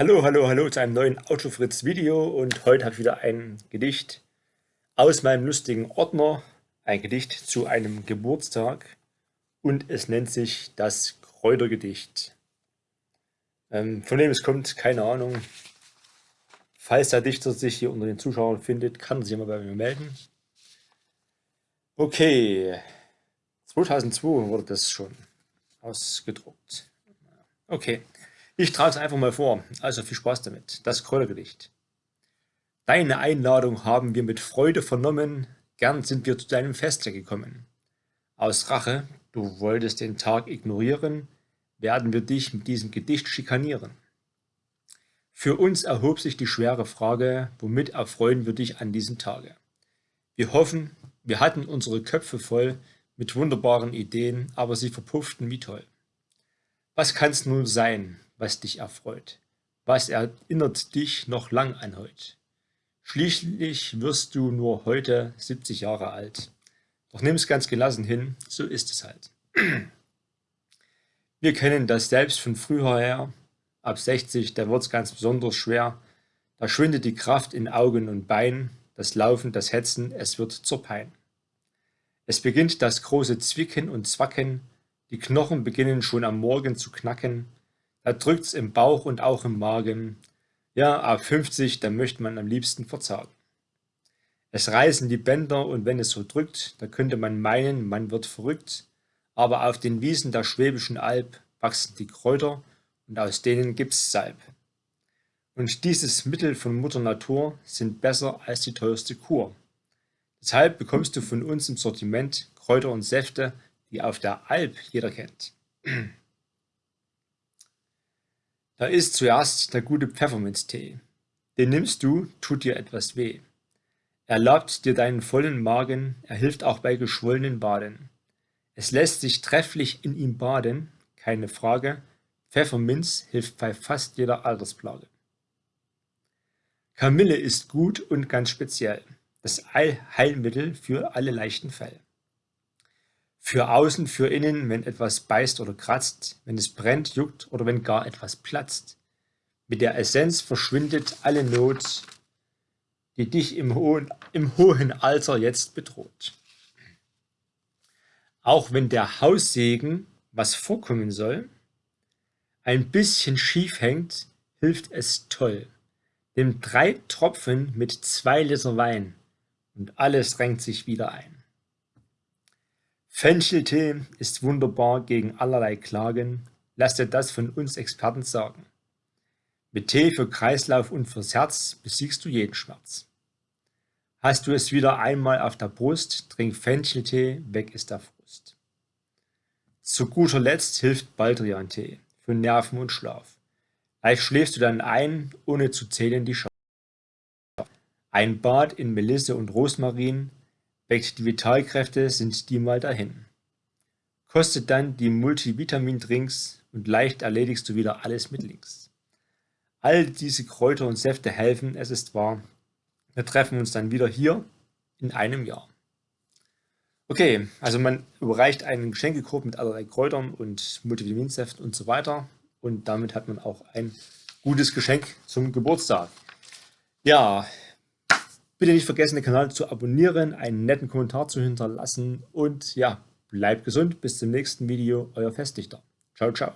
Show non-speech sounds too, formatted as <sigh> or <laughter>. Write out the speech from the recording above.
Hallo, hallo, hallo zu einem neuen Autofritz Video und heute habe ich wieder ein Gedicht aus meinem lustigen Ordner, ein Gedicht zu einem Geburtstag und es nennt sich das Kräutergedicht. Ähm, von wem es kommt, keine Ahnung. Falls der Dichter sich hier unter den Zuschauern findet, kann er sich mal bei mir melden. Okay, 2002 wurde das schon ausgedruckt. Okay. Ich trage es einfach mal vor, also viel Spaß damit. Das Kräutergedicht. Deine Einladung haben wir mit Freude vernommen, gern sind wir zu deinem Feste gekommen. Aus Rache, du wolltest den Tag ignorieren, werden wir dich mit diesem Gedicht schikanieren. Für uns erhob sich die schwere Frage, womit erfreuen wir dich an diesem Tage? Wir hoffen, wir hatten unsere Köpfe voll mit wunderbaren Ideen, aber sie verpufften wie toll. Was kann's nun sein, was dich erfreut. Was erinnert dich noch lang an heut? Schließlich wirst du nur heute 70 Jahre alt. Doch nimm's ganz gelassen hin, so ist es halt. <clears throat> Wir kennen das selbst von früher her. Ab 60, da wird's ganz besonders schwer. Da schwindet die Kraft in Augen und Bein, das Laufen, das Hetzen, es wird zur Pein. Es beginnt das große Zwicken und Zwacken, die Knochen beginnen schon am Morgen zu knacken, da drückt's im Bauch und auch im Magen. Ja, ab 50, da möchte man am liebsten verzagen. Es reißen die Bänder und wenn es so drückt, da könnte man meinen, man wird verrückt. Aber auf den Wiesen der Schwäbischen Alb wachsen die Kräuter und aus denen gibt's Salb. Und dieses Mittel von Mutter Natur sind besser als die teuerste Kur. Deshalb bekommst du von uns im Sortiment Kräuter und Säfte, die auf der Alb jeder kennt. Da ist zuerst der gute Pfefferminztee. Den nimmst du, tut dir etwas weh. Er labt dir deinen vollen Magen, er hilft auch bei geschwollenen Baden. Es lässt sich trefflich in ihm baden, keine Frage, Pfefferminz hilft bei fast jeder Altersplage. Kamille ist gut und ganz speziell, das Heilmittel für alle leichten Fälle. Für außen, für innen, wenn etwas beißt oder kratzt, wenn es brennt, juckt oder wenn gar etwas platzt. Mit der Essenz verschwindet alle Not, die dich im hohen, im hohen Alter jetzt bedroht. Auch wenn der Haussegen, was vorkommen soll, ein bisschen schief hängt, hilft es toll. Nimm drei Tropfen mit zwei Liter Wein und alles drängt sich wieder ein. Fencheltee ist wunderbar gegen allerlei Klagen, lass dir das von uns Experten sagen. Mit Tee für Kreislauf und fürs Herz besiegst du jeden Schmerz. Hast du es wieder einmal auf der Brust, trink Fencheltee, weg ist der Frust. Zu guter Letzt hilft Baldrian-Tee für Nerven und Schlaf. Leicht schläfst du dann ein, ohne zu zählen die Schau. Ein Bad in Melisse und Rosmarin Weckt die Vitalkräfte, sind die mal dahin. Kostet dann die Multivitamin-Drinks und leicht erledigst du wieder alles mit links. All diese Kräuter und Säfte helfen, es ist wahr. Wir treffen uns dann wieder hier in einem Jahr. Okay, also man überreicht einen Geschenkekorb mit allerlei Kräutern und Multivitaminsäften und so weiter. Und damit hat man auch ein gutes Geschenk zum Geburtstag. Ja, Bitte nicht vergessen, den Kanal zu abonnieren, einen netten Kommentar zu hinterlassen und ja, bleibt gesund. Bis zum nächsten Video. Euer Festdichter. Ciao, ciao.